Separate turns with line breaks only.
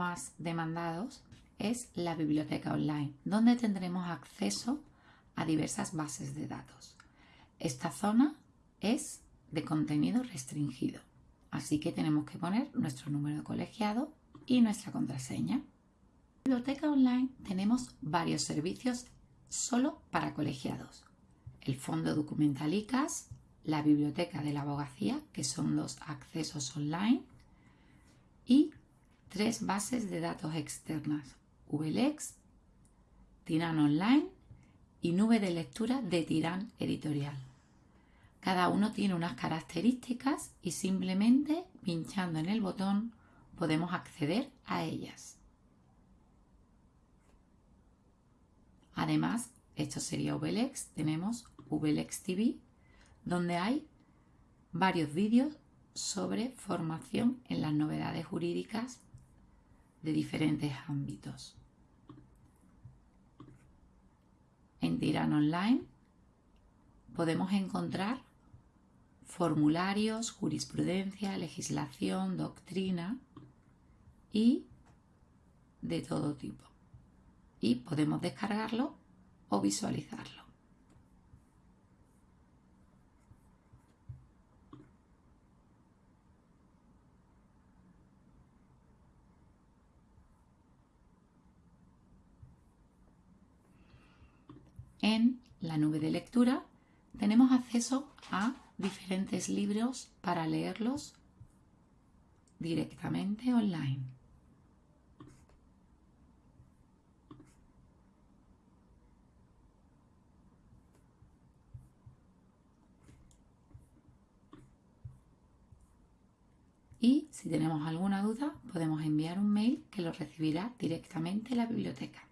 más demandados es la biblioteca online, donde tendremos acceso a diversas bases de datos. Esta zona es de contenido restringido, así que tenemos que poner nuestro número de colegiado y nuestra contraseña. En la biblioteca online tenemos varios servicios solo para colegiados. El Fondo Documental ICAS, la Biblioteca de la Abogacía, que son los accesos online, y tres bases de datos externas, VLEX, Tiran Online y Nube de Lectura de Tiran Editorial. Cada uno tiene unas características y simplemente pinchando en el botón podemos acceder a ellas. Además, esto sería VLEX, tenemos VLEX TV, donde hay varios vídeos sobre formación en las novedades jurídicas de diferentes ámbitos. En Tiran Online podemos encontrar formularios, jurisprudencia, legislación, doctrina y de todo tipo. Y podemos descargarlo o visualizarlo. En la nube de lectura tenemos acceso a diferentes libros para leerlos directamente online. Y si tenemos alguna duda podemos enviar un mail que lo recibirá directamente la biblioteca.